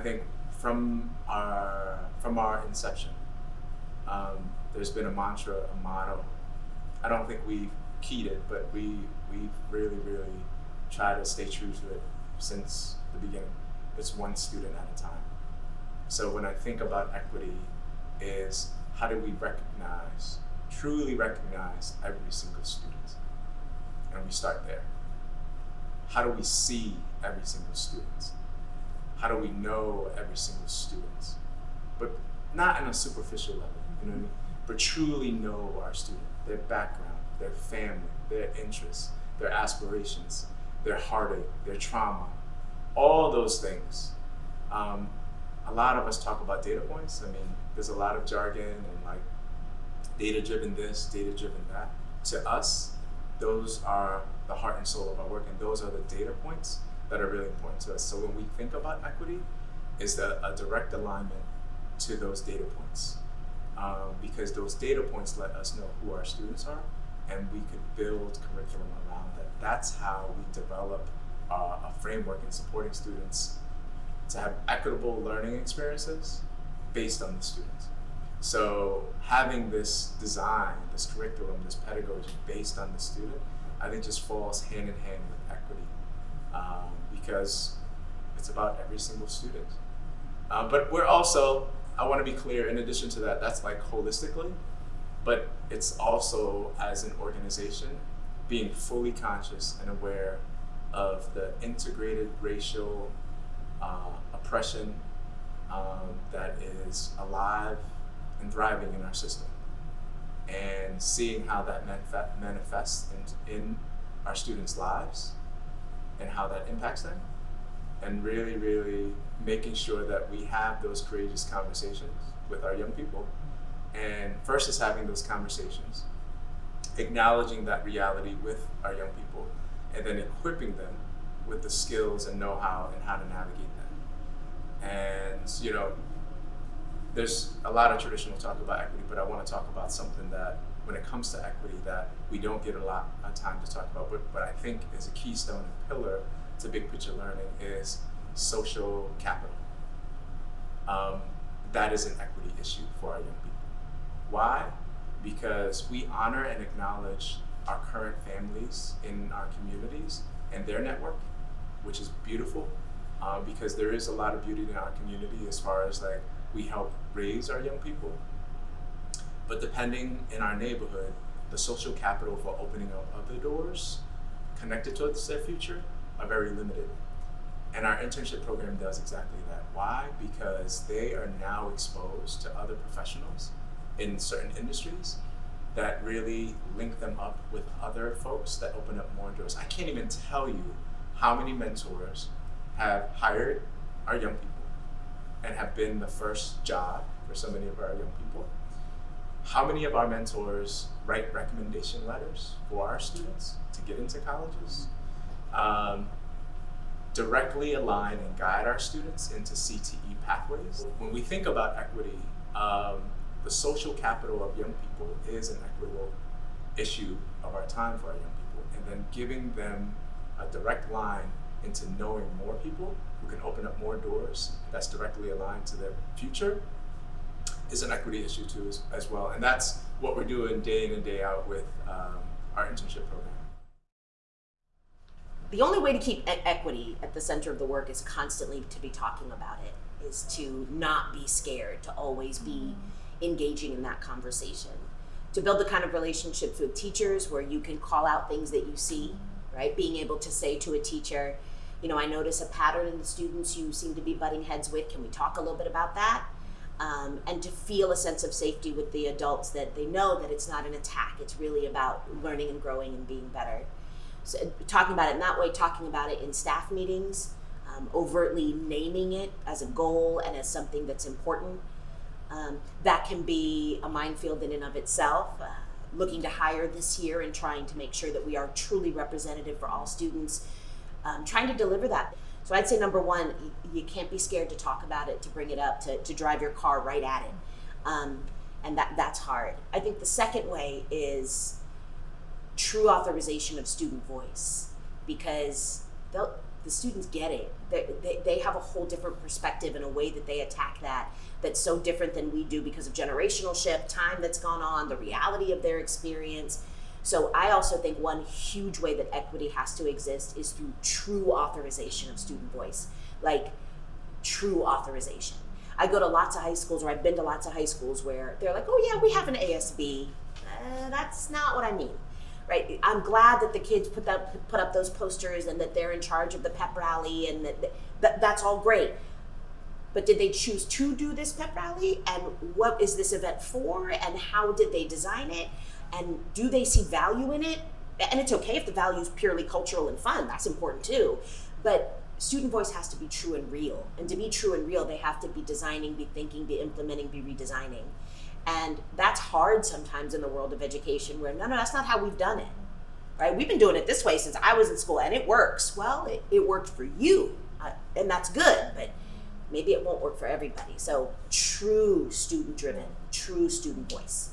I think from our from our inception, um, there's been a mantra, a motto. I don't think we've keyed it, but we we've really, really tried to stay true to it since the beginning. It's one student at a time. So when I think about equity, is how do we recognize, truly recognize every single student? And we start there. How do we see every single student? How do we know every single student? But not in a superficial level, you know what I mean? But truly know our student, their background, their family, their interests, their aspirations, their heartache, their trauma, all those things. Um, a lot of us talk about data points. I mean, there's a lot of jargon and like data driven this, data driven that. To us, those are the heart and soul of our work, and those are the data points that are really important to us. So when we think about equity, is the, a direct alignment to those data points. Um, because those data points let us know who our students are, and we could build curriculum around that. That's how we develop uh, a framework in supporting students to have equitable learning experiences based on the students. So having this design, this curriculum, this pedagogy based on the student, I think just falls hand in hand with equity um, because it's about every single student. Uh, but we're also, I want to be clear, in addition to that, that's like holistically, but it's also as an organization being fully conscious and aware of the integrated racial uh, oppression um, that is alive and thriving in our system and seeing how that manifests in, in our students' lives and how that impacts them and really, really making sure that we have those courageous conversations with our young people. And first is having those conversations, acknowledging that reality with our young people, and then equipping them with the skills and know-how and how to navigate them. And, you know, there's a lot of traditional talk about equity, but I want to talk about something that, when it comes to equity, that we don't get a lot of time to talk about, but, but I think is a keystone and pillar to big picture learning is social capital. Um, that is an equity issue for our young people. Why? Because we honor and acknowledge our current families in our communities and their network, which is beautiful uh, because there is a lot of beauty in our community as far as like we help raise our young people. But depending in our neighborhood, the social capital for opening up other doors connected to their future are very limited. And our internship program does exactly that. Why? Because they are now exposed to other professionals in certain industries that really link them up with other folks that open up more doors. I can't even tell you how many mentors have hired our young people and have been the first job for so many of our young people. How many of our mentors write recommendation letters for our students to get into colleges? Um, directly align and guide our students into CTE pathways. When we think about equity, um, the social capital of young people is an equitable issue of our time for our young people. And then giving them a direct line into knowing more people who can open up more doors that's directly aligned to their future is an equity issue too as, as well. And that's what we're doing day in and day out with um, our internship program. The only way to keep e equity at the center of the work is constantly to be talking about it, is to not be scared, to always be engaging in that conversation, to build the kind of relationships with teachers where you can call out things that you see, right? Being able to say to a teacher, you know, I notice a pattern in the students you seem to be butting heads with. Can we talk a little bit about that? Um, and to feel a sense of safety with the adults that they know that it's not an attack. It's really about learning and growing and being better. So, talking about it in that way, talking about it in staff meetings, um, overtly naming it as a goal and as something that's important. Um, that can be a minefield in and of itself. Uh, looking to hire this year and trying to make sure that we are truly representative for all students um, trying to deliver that. So I'd say number one, you, can't be scared to talk about it, to bring it up, to, to drive your car right at it. Um, and that, that's hard. I think the second way is true authorization of student voice because the students get it. They, they, they have a whole different perspective and a way that they attack that that's so different than we do because of generational shift, time that's gone on, the reality of their experience. So I also think one huge way that equity has to exist is through true authorization of student voice. Like true authorization. I go to lots of high schools, or I've been to lots of high schools where they're like, "Oh yeah, we have an ASB." Uh, that's not what I mean, right? I'm glad that the kids put that put up those posters and that they're in charge of the pep rally, and that, that that's all great. But did they choose to do this pep rally? And what is this event for? And how did they design it? And do they see value in it? And it's okay if the value is purely cultural and fun. That's important too. But student voice has to be true and real. And to be true and real, they have to be designing, be thinking, be implementing, be redesigning. And that's hard sometimes in the world of education where no, no, that's not how we've done it. Right? We've been doing it this way since I was in school and it works. Well, it, it worked for you. Uh, and that's good, but maybe it won't work for everybody. So true student driven, true student voice.